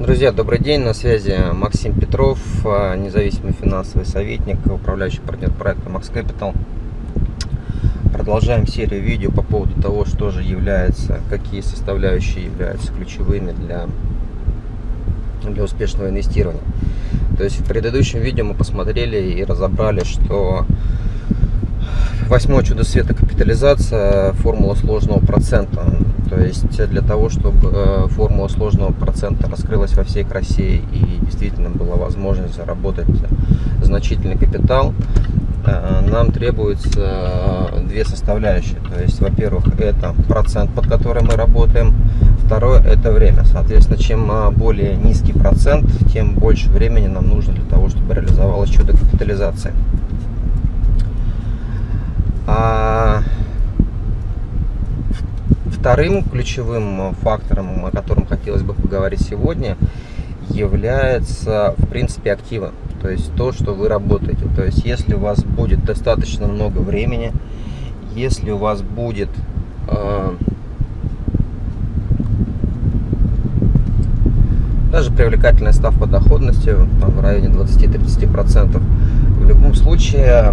Друзья, добрый день, на связи Максим Петров, а, независимый финансовый советник, управляющий партнер проекта Max Capital. Продолжаем серию видео по поводу того, что же является, какие составляющие являются ключевыми для, для успешного инвестирования. То есть в предыдущем видео мы посмотрели и разобрали, что восьмое чудо света капитализация, формула сложного процента. То есть для того, чтобы э, формула сложного процента раскрылась во всей красе и действительно была возможность заработать значительный капитал, э, нам требуется две составляющие. То есть, во-первых, это процент, под который мы работаем. Второе – это время. Соответственно, чем э, более низкий процент, тем больше времени нам нужно для того, чтобы реализовалось чудо капитализации. Вторым ключевым фактором, о котором хотелось бы поговорить сегодня, является, в принципе, активы. То есть то, что вы работаете. То есть если у вас будет достаточно много времени, если у вас будет э, даже привлекательная ставка доходности там, в районе 20-30%, в любом случае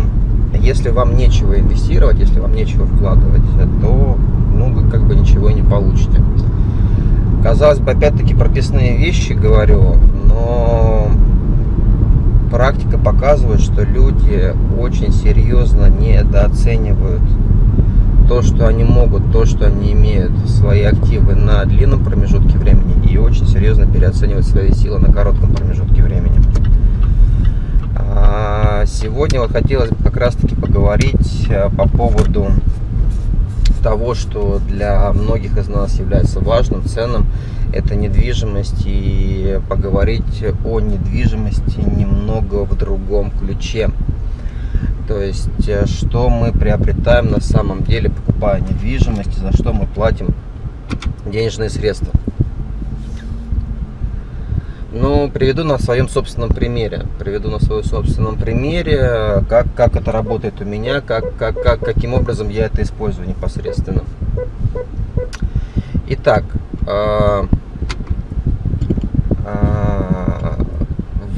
если вам нечего инвестировать, если вам нечего вкладывать, то ну, вы как бы ничего не получите. Казалось бы, опять-таки прописные вещи говорю, но практика показывает, что люди очень серьезно недооценивают то, что они могут, то, что они имеют свои активы на длинном промежутке времени и очень серьезно переоценивают свои силы на коротком промежутке времени. А, сегодня вот хотелось бы как раз таки поговорить э, по поводу того, что для многих из нас является важным, ценным, это недвижимость и поговорить о недвижимости немного в другом ключе. То есть, э, что мы приобретаем на самом деле, покупая недвижимость, за что мы платим денежные средства. Ну, приведу на своем собственном примере. Приведу на своем собственном примере, как, как это работает у меня, как, как, как, каким образом я это использую непосредственно. Итак, э, э,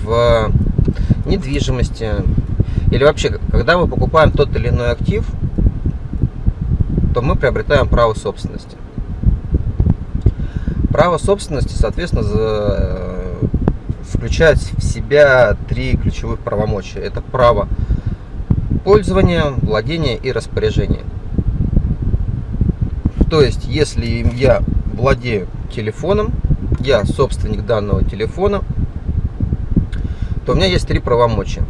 в недвижимости или вообще, когда мы покупаем тот или иной актив, то мы приобретаем право собственности. Право собственности, соответственно, за включает в себя три ключевых правомочия. Это право пользования, владения и распоряжения. То есть, если я владею телефоном, я собственник данного телефона, то у меня есть три правомочия.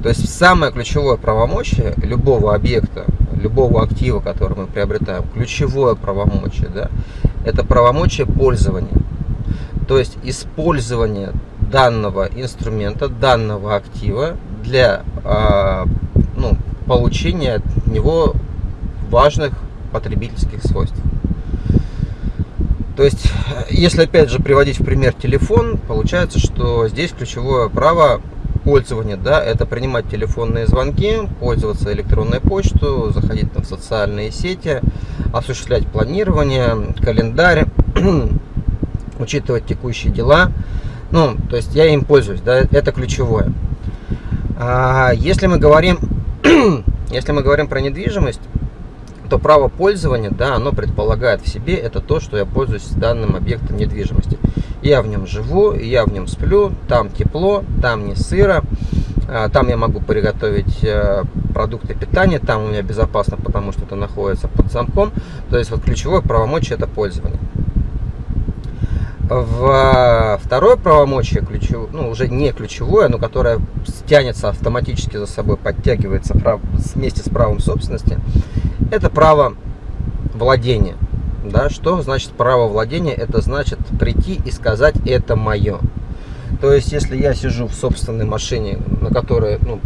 То есть самое ключевое правомочие любого объекта, любого актива, который мы приобретаем, ключевое правомочие, да, это правомочие пользования. То есть использование данного инструмента, данного актива для э, ну, получения от него важных потребительских свойств. То есть, если опять же приводить в пример телефон, получается, что здесь ключевое право пользования, да, это принимать телефонные звонки, пользоваться электронной почтой, заходить там в социальные сети, осуществлять планирование, календарь, учитывать текущие дела, ну, то есть я им пользуюсь, да, это ключевое. А если мы говорим, если мы говорим про недвижимость, то право пользования, да, оно предполагает в себе это то, что я пользуюсь данным объектом недвижимости. Я в нем живу, я в нем сплю, там тепло, там не сыро, а, там я могу приготовить э, продукты питания, там у меня безопасно, потому что это находится под замком. То есть вот ключевое правомочие это пользование. В второе правомочие, ключев, ну, уже не ключевое, но которое тянется автоматически за собой, подтягивается прав, вместе с правом собственности, это право владения. Да, что значит право владения? Это значит прийти и сказать «это мое». То есть, если я сижу в собственной машине, на которой ну,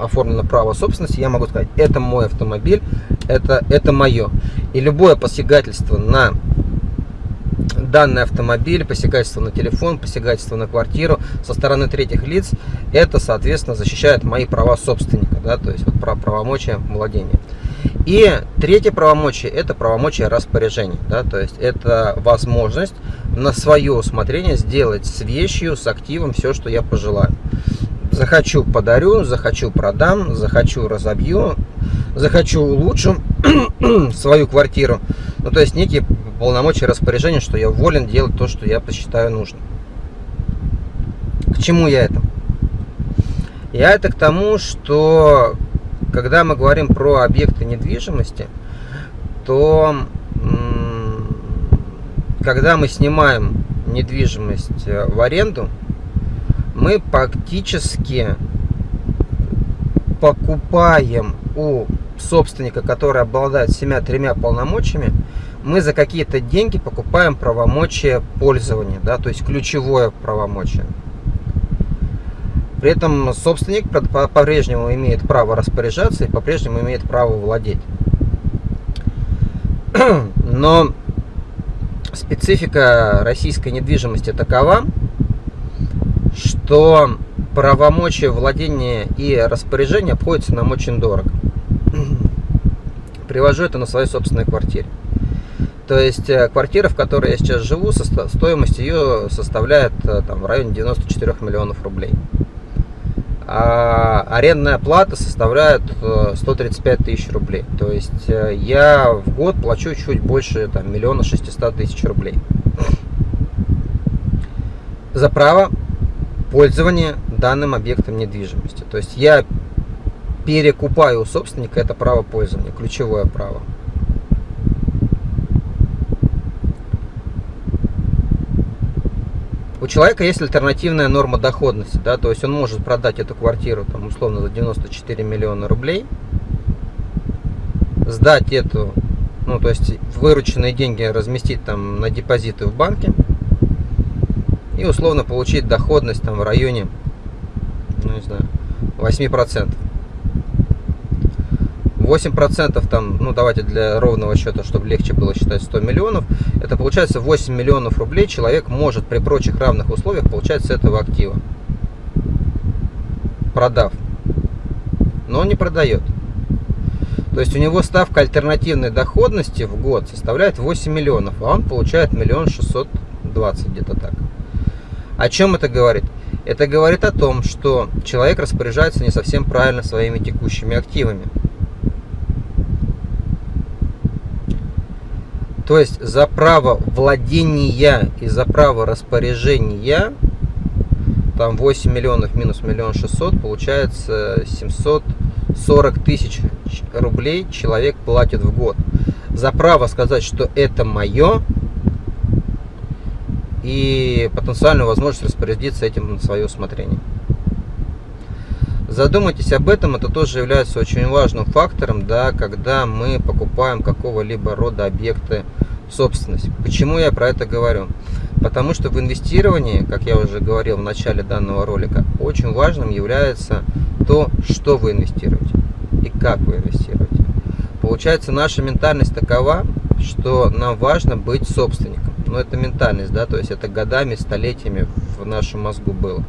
оформлено право собственности, я могу сказать «это мой автомобиль, это, это мое». И любое посягательство на данный автомобиль, посягательство на телефон, посягательство на квартиру со стороны третьих лиц, это, соответственно, защищает мои права собственника, да, то есть вот про правомочия владения. И третье правомочие – это правомочие распоряжения, да, то есть это возможность на свое усмотрение сделать с вещью, с активом все, что я пожелаю. Захочу подарю, захочу продам, захочу разобью, захочу улучшу свою квартиру. Ну, то есть некие полномочия распоряжения, что я волен делать то, что я посчитаю нужным. К чему я это? Я это к тому, что когда мы говорим про объекты недвижимости, то когда мы снимаем недвижимость э, в аренду, мы фактически покупаем у собственника, который обладает семя-тремя полномочиями, мы за какие-то деньги покупаем правомочия пользования, да, то есть ключевое правомочие. При этом собственник по-прежнему имеет право распоряжаться и по-прежнему имеет право владеть. Но специфика российской недвижимости такова, что правомочия владения и распоряжения обходятся нам очень дорого. Привожу это на своей собственной квартире. То есть э, квартира, в которой я сейчас живу, стоимость ее составляет э, там, в районе 94 миллионов рублей. А арендная плата составляет 135 э, тысяч рублей. То есть я в год плачу чуть больше там, миллиона шестисот тысяч рублей. За право пользования данным объектом недвижимости. То есть я перекупаю у собственника это право пользования, ключевое право. У человека есть альтернативная норма доходности, да, то есть он может продать эту квартиру там условно за 94 миллиона рублей, сдать эту, ну то есть вырученные деньги разместить там на депозиты в банке и условно получить доходность там в районе, ну не знаю, 8%. 8% там, ну давайте для ровного счета, чтобы легче было считать 100 миллионов, это получается 8 миллионов рублей человек может при прочих равных условиях получать с этого актива, продав. Но он не продает. То есть у него ставка альтернативной доходности в год составляет 8 миллионов, а он получает миллион шестьсот двадцать где-то так. О чем это говорит? Это говорит о том, что человек распоряжается не совсем правильно своими текущими активами. То есть за право владения и за право распоряжения там 8 миллионов минус миллион шестьсот получается 740 тысяч рублей человек платит в год. За право сказать, что это мое и потенциальную возможность распорядиться этим на свое усмотрение. Задумайтесь об этом, это тоже является очень важным фактором, да, когда мы покупаем какого-либо рода объекты собственность. Почему я про это говорю? Потому что в инвестировании, как я уже говорил в начале данного ролика, очень важным является то, что вы инвестируете и как вы инвестируете. Получается, наша ментальность такова, что нам важно быть собственником. Но это ментальность, да, то есть это годами, столетиями в нашем мозгу было.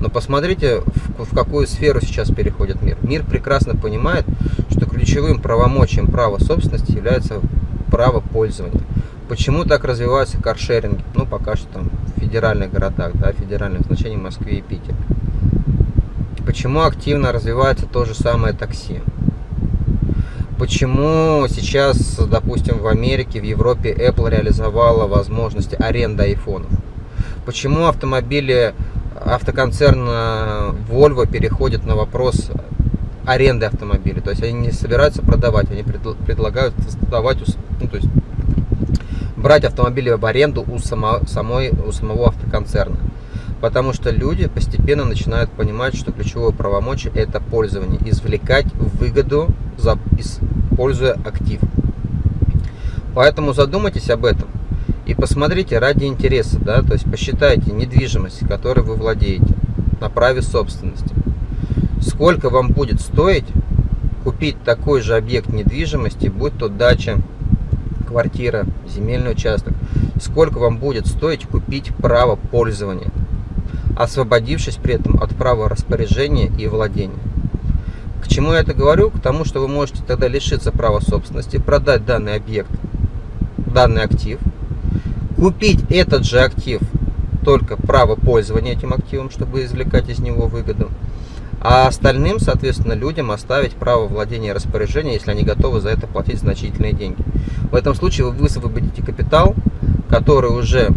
Но посмотрите, в, в какую сферу сейчас переходит мир. Мир прекрасно понимает, что ключевым правомочием права собственности является право пользования. Почему так развиваются каршеринги? Ну, пока что там в федеральных городах, да, федеральных значений Москве и Питере. Почему активно развивается то же самое такси? Почему сейчас, допустим, в Америке, в Европе Apple реализовала возможность аренды айфонов? Почему автомобили автоконцерна Volvo переходит на вопрос аренды автомобиля. То есть они не собираются продавать, они предлагают создавать, ну, то есть брать автомобили в аренду у, само, самой, у самого автоконцерна. Потому что люди постепенно начинают понимать, что ключевое правомочие это пользование, извлекать выгоду, за, используя актив. Поэтому задумайтесь об этом. И посмотрите ради интереса, да, то есть посчитайте недвижимость, которой вы владеете, на праве собственности. Сколько вам будет стоить купить такой же объект недвижимости, будь то дача, квартира, земельный участок. Сколько вам будет стоить купить право пользования, освободившись при этом от права распоряжения и владения. К чему я это говорю? К тому, что вы можете тогда лишиться права собственности, продать данный объект, данный актив – купить этот же актив, только право пользования этим активом, чтобы извлекать из него выгоду. А остальным, соответственно, людям оставить право владения и распоряжения, если они готовы за это платить значительные деньги. В этом случае вы высвободите капитал, который уже,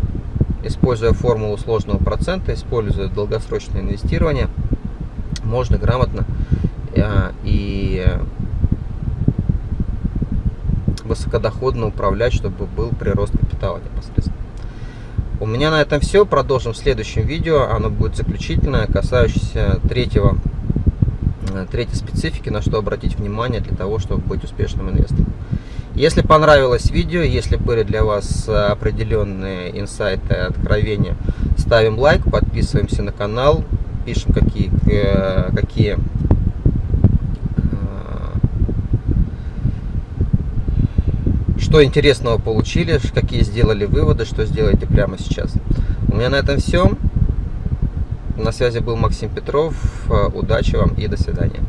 используя формулу сложного процента, используя долгосрочное инвестирование, можно грамотно э, и высокодоходно управлять, чтобы был прирост капитала непосредственно. У меня на этом все. Продолжим в следующем видео. Оно будет заключительное, касающееся третьего, э, третьей специфики, на что обратить внимание для того, чтобы быть успешным инвестором. Если понравилось видео, если были для вас определенные инсайты, откровения, ставим лайк, подписываемся на канал, пишем какие, э, какие что интересного получили, какие сделали выводы, что сделаете прямо сейчас. У меня на этом все. На связи был Максим Петров. Удачи вам и до свидания.